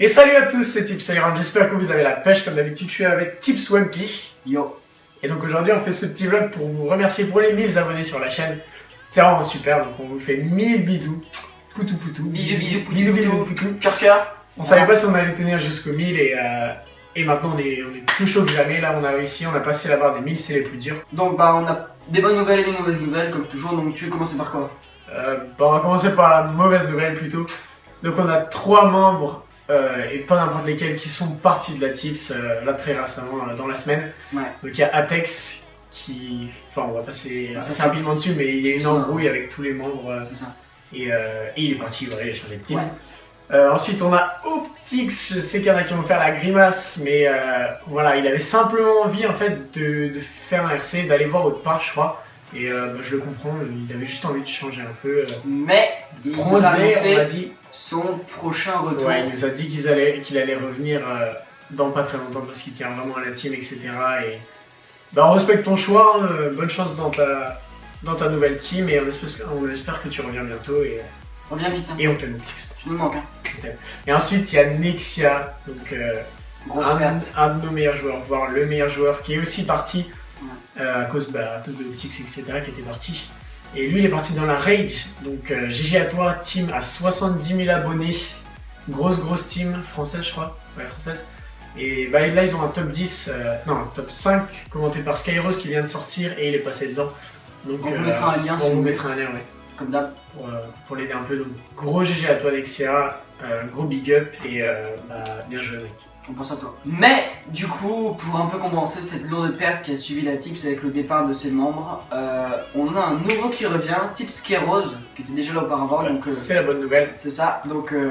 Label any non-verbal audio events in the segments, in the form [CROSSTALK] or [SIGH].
Et salut à tous, c'est Tips Iron, j'espère que vous avez la pêche comme d'habitude, je suis avec Tips. Yo. Et donc aujourd'hui on fait ce petit vlog pour vous remercier pour les 1000 abonnés sur la chaîne. C'est vraiment super, donc on vous fait 1000 bisous. Poutou poutou. Bisous, bisous, poutou, bisous, bisous, poutou. Cœur cœur. On savait pas si on allait tenir jusqu'au 1000 et, euh, et maintenant on est, on est plus chaud que jamais. Là on a réussi, on a passé la barre des 1000, c'est les plus durs. Donc bah on a des bonnes nouvelles et des mauvaises nouvelles comme toujours. Donc tu veux commencer par quoi? Euh, bon, on va commencer par la mauvaise nouvelle plutôt. Donc on a trois membres, euh, et pas n'importe lesquels, qui sont partis de la Tips euh, là très récemment, euh, dans la semaine. Ouais. Donc il y a Atex qui... Enfin on va passer Ça, assez c'est- rapidement dessus, mais il y a une Ça. embrouille avec tous les membres C'est ça. et, et il est parti, a changé de team. Ouais. Ensuite on a Optix, je sais qu'il y en a qui vont faire la grimace, mais voilà, il avait simplement envie en fait de, de faire un RC, d'aller voir autre part je crois. Et bah, je le comprends, il avait juste envie de changer un peu. Mais il nous a Promet, on annoncé a dit, son prochain retour. ouais, il nous a dit qu'il allait revenir euh, dans pas très longtemps parce qu'il tient vraiment à la team, etc. Et bah, on respecte ton choix, hein, euh, bonne chance dans ta, dans ta nouvelle team et on espère, on espère que tu reviens bientôt et, Reviens vite. Hein. et on t'aime. Tu nous manques. Hein. Et ensuite il y a Nexia, donc euh, un, de nos meilleurs joueurs, voire le meilleur joueur qui est aussi parti Ouais. euh, à, cause, bah, à cause de Optix, etc. qui était parti. Et lui il est parti dans la Rage, donc euh, GG à toi, team à 70 000 abonnés, grosse grosse team, française je crois, ouais française. Et bah, là ils ont un top 10, euh, non un top 5 commenté par Skyrose qui vient de sortir et il est passé dedans. Donc On vous euh, mettra un lien on vous mettra un lien ouais, Comme d'hab. pour, euh, pour l'aider un peu. Donc gros GG à toi Nexia, euh, gros big up et euh, bah, bien joué mec. On pense à toi. Mais du coup, pour un peu compenser cette lourde perte qui a suivi la Tips avec le départ de ses membres, euh, on a un nouveau qui revient, Tips Kéros, qui était déjà là auparavant. Euh, C'est la bonne nouvelle. c'est ça. Donc euh,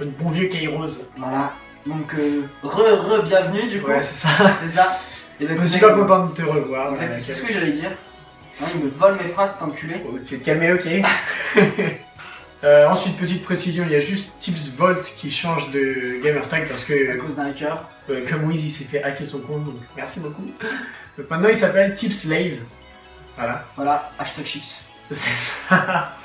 Le bon vieux Kairos. voilà. Donc euh, re re bienvenue du coup. Ouais, c'est ça. C'est ça. Et ben, Je suis pas content de te revoir. Exact, euh, c'est ce que j'allais dire. Hein, il me vole mes phrases, cet enculé. Oh, tu te calmer, ok. Euh, ensuite, petite précision, il y a juste Tips Volt qui change de gamertag parce À que, cause d'un hacker. euh, comme Wiz, il s'est fait hacker son compte, donc merci beaucoup. Donc maintenant, il s'appelle Tips Lays. Voilà, Voilà, hashtag chips. [LAUGHS] c'est ça.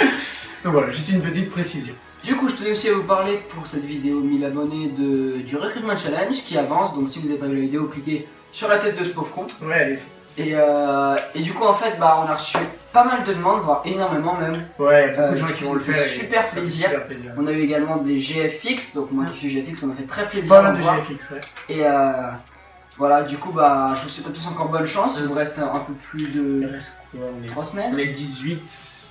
Donc voilà, juste une petite précision. Du coup, je tenais aussi à vous parler pour cette vidéo 1000 abonnés de, du Recruitment Challenge qui avance. Donc, si vous n'avez pas vu la vidéo, cliquez sur la tête de ce pauvre con. Ouais, allez. Et, euh, et du coup, en fait, bah, on a reçu pas mal de demandes, voire énormément même. Ouais, beaucoup Euh, de gens qui vont le faire. super plaisir. super plaisir. On a eu également des GFX, donc moi qui suis GFX, ça m'a fait très plaisir. Pas mal de voir. GFX, ouais. Et euh, voilà, du coup, bah, je vous souhaite à tous encore bonne chance. Il vous reste un, un peu plus Il de reste quoi on est... 3 on semaines. est 18.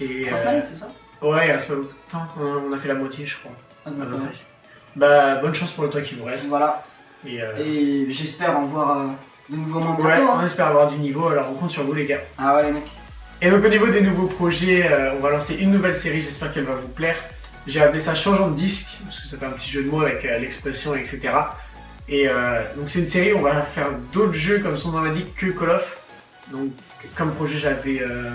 Et. 3 euh, semaines, c'est ça? Ouais, il reste pas beaucoup de temps. On a fait la moitié, je crois. Ah, donc. Bah, bonne chance pour le temps qui vous reste. Voilà, Et, et j'espère en voir ouais, hein. on espère avoir du niveau, alors on compte sur vous les gars. Ah ouais, les mecs. Et donc au niveau des nouveaux projets, euh, on va lancer une nouvelle série, j'espère qu'elle va vous plaire. J'ai appelé ça Changeant de disque, parce que ça fait un petit jeu de mots avec euh, l'expression, etc. Et euh, donc c'est une série où on va faire d'autres jeux comme son nom l'indique que Call of. Donc comme projet j'avais euh,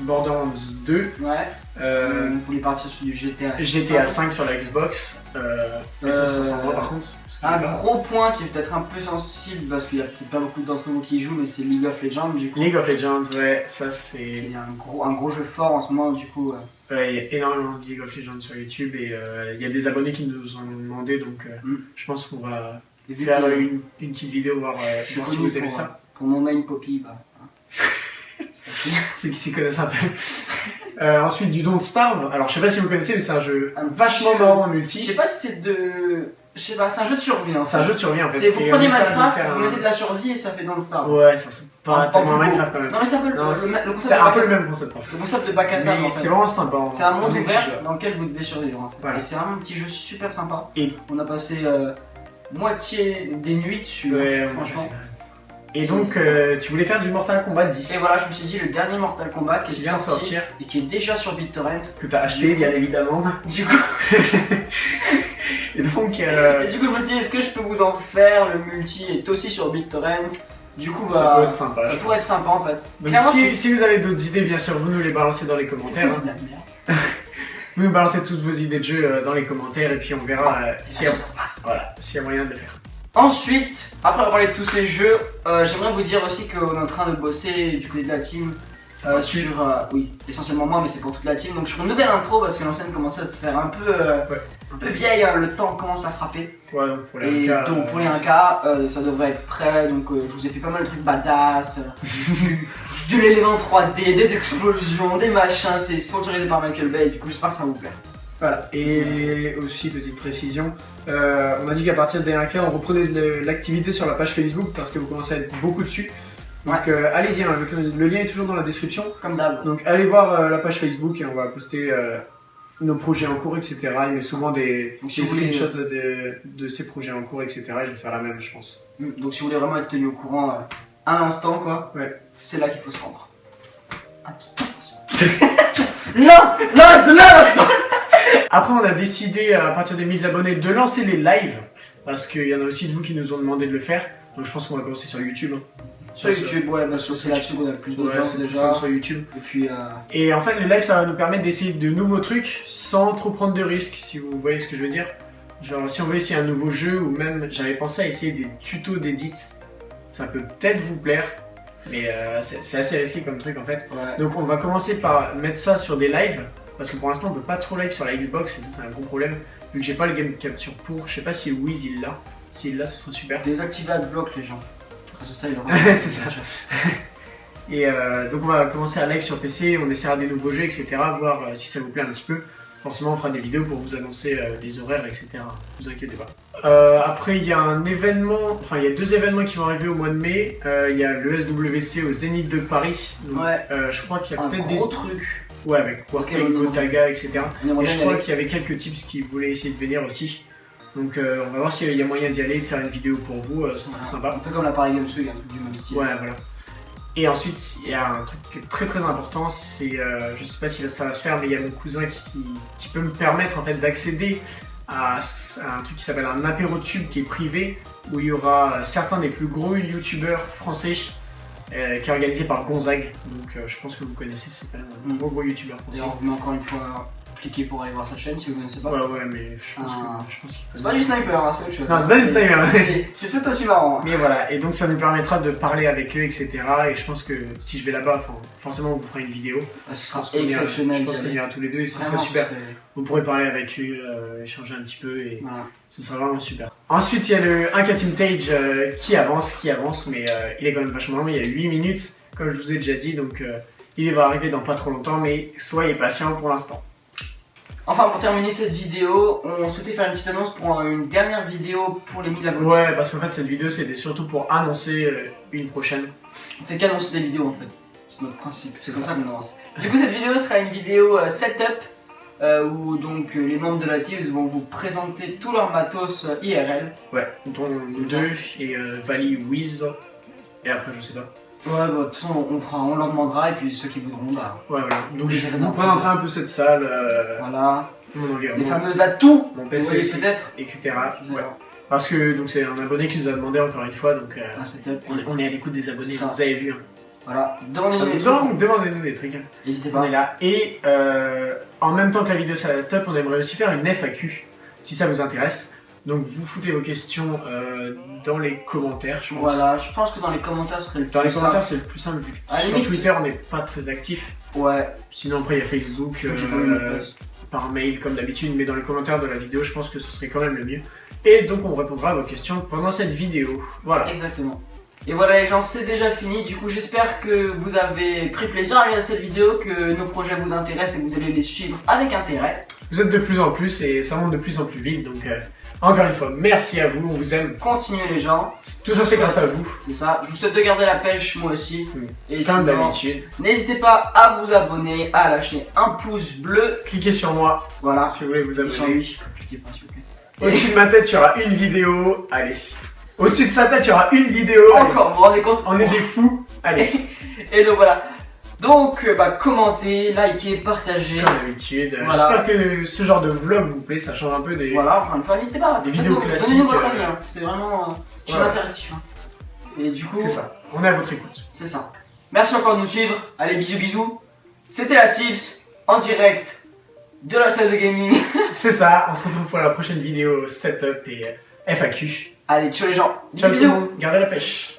Borderlands 2, Ouais. euh, on voulait partir sur du GTA. GTA 5 sur la Xbox, Euh, 360 par contre. Un gros point qui est peut-être un peu sensible parce qu'il y a peut-être pas beaucoup d'entre vous qui y jouent, mais c'est League of Legends du coup. League of Legends, ouais, ça c'est... Il y a un gros, un gros jeu fort en ce moment du coup. Ouais, il y a énormément de League of Legends sur YouTube et euh, il y a des abonnés qui nous ont demandé donc euh, Mm. je pense qu'on va faire que une, une petite vidéo voir, euh, voir si vous aimez pour, ça. pour mon main Poppy, bah. hein. [LAUGHS] C'est facile. Ceux qui s'y connaissent un peu. Euh, ensuite du Don't Starve. Alors je sais pas si vous connaissez mais c'est un jeu Un vachement jeu. marrant en Je multi. sais pas si c'est de. Je sais pas, c'est un jeu de survie hein. C'est un jeu de survie en fait. C'est vous prenez Minecraft, vous mettez de la survie et ça fait dans le Star. Ouais, ça c'est pas En- en tellement Minecraft quand même. Non mais c'est un peu le, le- concept C'est un peu le même concept le concept de bac à sable c'est vraiment sympa. en- C'est un monde ouvert dans lequel vous devez survivre en fait. Voilà. Et c'est vraiment un petit jeu super sympa. Et- on a passé euh, moitié des nuits. Ouais, hein, franchement. Et donc euh, tu voulais faire du Mortal Kombat 10 Et voilà, je me suis dit le dernier Mortal Kombat qui, qui est vient de sorti sortir, et qui est déjà sur BitTorrent. que t'as acheté bien évidemment. [LAUGHS] Du coup, [LAUGHS] Et donc euh, et du coup, je me suis dit, est-ce que je peux vous en faire Le multi est aussi sur BitTorrent? Du coup, ça bah, peut être sympa. ça pourrait être sympa en fait. Donc si, si vous avez d'autres idées, bien sûr, vous nous les balancez dans les commentaires. Hein. [LAUGHS] Vous nous balancez toutes vos idées de jeu euh, dans les commentaires et puis on verra euh, y, a- où ça se passe. voilà, s'il y a moyen de le faire. Ensuite, après avoir parlé de tous ces jeux, euh, j'aimerais vous dire aussi qu'on est en train de bosser du côté de la team Euh, Tu- sur, euh, oui, essentiellement moi, mais c'est pour toute la team. Donc sur une nouvelle intro parce que l'ancienne commençait à se faire un peu, euh, Ouais. un peu vieille, hein, le temps commence à frapper. Ouais, donc pour les Et cas, donc pour les 1K, euh, ça devrait être prêt. Donc je vous ai fait pas mal de trucs badass, [LAUGHS] de l'élément 3D, des explosions, des machins. C'est sponsorisé par Michael Bay. Du coup j'espère que ça vous plaît. Voilà, et aussi petite précision, euh, on a dit qu'à partir des 1K, on reprenait de l'activité sur la page Facebook parce que vous commencez à être beaucoup dessus. Donc euh, allez-y, hein, le, le lien est toujours dans la description. Comme d'hab. Donc allez voir euh, la page Facebook et on va poster euh, nos projets en cours, etc. Il met souvent des, Donc, si des voulez- screenshots de, de ces projets en cours, etc. Je vais faire la même, je pense. Mm, Donc si vous voulez vraiment être tenu au courant à l'instant, quoi, Ouais. c'est là qu'il faut se rendre. Un petit instant. [LAUGHS] non, non, c'est là l'instant. Après, on a décidé à partir des 1000 abonnés de lancer les lives parce qu'il y en a aussi de vous qui nous ont demandé de le faire. Donc je pense qu'on va commencer sur YouTube. hein. Sur YouTube, ouais, parce que c'est là-dessus qu'on a le plus Ouais, d'audience ça déjà. sur YouTube. Et puis, euh, Et en fait, les lives, ça va nous permettre d'essayer de nouveaux trucs sans trop prendre de risques, si vous voyez ce que je veux dire. Genre, si on veut essayer un nouveau jeu, ou même, j'avais pensé à essayer des tutos d'édit, ça peut peut-être vous plaire, mais euh, c'est c'est assez risqué comme truc en fait. ouais. Donc, on va commencer par mettre ça sur des lives, parce que pour l'instant, on peut pas trop live sur la Xbox, et ça, c'est un gros problème, vu que j'ai pas le game capture pour. Je sais pas si Wiz il l'a. S'il l'a, ce serait super. [LAUGHS] Désactiver Adblock, les gens. Ah, C'est ça, il aura. [LAUGHS] C'est ça. [LAUGHS] Et euh, donc on va commencer à live sur PC, on essaiera des nouveaux jeux, etc. Voir euh, si ça vous plaît un petit peu. Forcément on fera des vidéos pour vous annoncer euh, les horaires, etc. Ne vous inquiétez pas. Euh, après il y a un événement, enfin il y a deux événements qui vont arriver au mois de mai. Euh, Il y a le SWC au Zénith de Paris. Donc, Ouais. je crois qu'il y a Un peut-être gros des... Ouais avec on- Gotaga, etc. Et je y crois qu'il y avait quelques tips qui voulaient essayer de venir aussi. Donc euh, on va voir s'il y a moyen d'y aller, de faire une vidéo pour vous, euh, ce serait sympa. Un peu comme la Paris Games Week, un truc du même style. Ouais, voilà. Et ensuite, il y a un truc qui est très très important, c'est, euh, je sais pas si ça va se faire, mais il y a mon cousin qui, qui peut me permettre en fait d'accéder à, à un truc qui s'appelle un apérotube qui est privé, où il y aura euh, certains des plus gros youtubeurs français, euh, qui est organisé par Gonzague. Donc euh, je pense que vous connaissez, c'est quand même un gros gros youtubeur français. met encore une fois cliquer pour aller voir sa chaîne si vous ne connaissez pas. Ouais, ouais, mais je pense Ah. que qu'il C'est pas du sniper, hein, c'est autre chose. Non, c'est pas du sniper. C'est- tout aussi marrant. hein. Mais voilà, et donc ça nous permettra de parler avec eux, etc. Et je pense que si je vais là-bas, forcément on vous fera une vidéo. Ah, Ce sera exceptionnel Je pense qu'on ira tous les deux et ce Vraiment, serait super. Vous pourrez parler avec eux, euh, échanger un petit peu et Voilà. ce sera vraiment super. Ensuite, il y a le 1K Team Tage euh, qui avance, qui avance, mais euh, il est quand même vachement long. Il y a 8 minutes, comme je vous ai déjà dit, donc euh, il va arriver dans pas trop longtemps, mais soyez patients pour l'instant. Enfin, pour terminer cette vidéo, on souhaitait faire une petite annonce pour une dernière vidéo pour les 1000 abonnés. Ouais, parce qu'en fait, cette vidéo c'était surtout pour annoncer euh, une prochaine. On fait qu'annoncer des vidéos en fait. C'est notre principe, c'est comme ça. ça qu'on avance. Du coup, cette vidéo sera une vidéo euh, setup euh, où donc euh, les membres de la team vont vous présenter tout leur matos euh, IRL. Ouais, dont deux et euh, Valley Wiz. Et après, je sais pas. Ouais, bah de toute façon, on, fera, on leur demandera et puis ceux qui voudront, bah Ouais, voilà. Donc je c'est vous présenterai un peu cette salle, euh, voilà. mon Les fameux atouts, mon PC, peut-être. etc. Ouais. Parce que donc c'est un abonné qui nous a demandé encore une fois, donc euh, setup. on, est, on est à l'écoute des abonnés, Ça. vous avez vu. Hein. Voilà. Demandez-nous les trucs. Donc demandez-nous des trucs. hein. N'hésitez On pas. est là. Et euh, en même temps que la vidéo setup, on aimerait aussi faire une FAQ, si ça vous intéresse. Donc vous foutez vos questions euh, dans les commentaires, je pense. Voilà, je pense que dans les commentaires serait le Dans les plus commentaires, c'est le plus simple vu. Sur Twitter, on n'est pas très actif. Ouais, Sinon, après, il y a Facebook, euh, par mail comme d'habitude, mais dans les commentaires de la vidéo, je pense que ce serait quand même le mieux. Et donc, on répondra à vos questions pendant cette vidéo. Voilà. Exactement. Et voilà les gens, c'est déjà fini. Du coup, j'espère que vous avez pris plaisir à regarder cette vidéo, que nos projets vous intéressent et que vous allez les suivre avec intérêt. Vous êtes de plus en plus et ça monte de plus en plus vite. Donc, euh, encore une fois, merci à vous, on vous aime. Continuez les gens, Tout ça, c'est grâce à vous, c'est ça. Je vous souhaite de garder la pêche, moi aussi. Oui. Et comme d'habitude. n'hésitez pas à vous abonner, à lâcher un pouce bleu. Cliquez sur moi Voilà. si vous voulez vous Et sur abonner. lui. Cliquez pas, s'il vous plaît. Au-dessus de ma tête, il y aura une vidéo. Allez. Au-dessus de sa tête, il y aura une vidéo. Allez. Encore, vous vous rendez compte On est des fous. Allez. [LAUGHS] Et donc voilà. Donc, euh, bah, commentez, likez, partagez. Comme d'habitude. Voilà. J'espère que ce genre de vlog vous plaît. Ça change un peu des. Voilà, encore une fois, n'hésitez pas. Des vidéos classiques, Donnez-nous votre euh, avis, hein. c'est vraiment euh, je suis interactif. hein. Et du coup, C'est ça. On est à votre écoute. c'est ça. Merci encore de nous suivre. Allez, bisous, bisous. C'était la Tips en direct de la salle de gaming. [LAUGHS] C'est ça. On se retrouve pour la prochaine vidéo setup et euh, FAQ. Allez, ciao les gens. Ciao bisous, tout le bisous. monde. Gardez la pêche.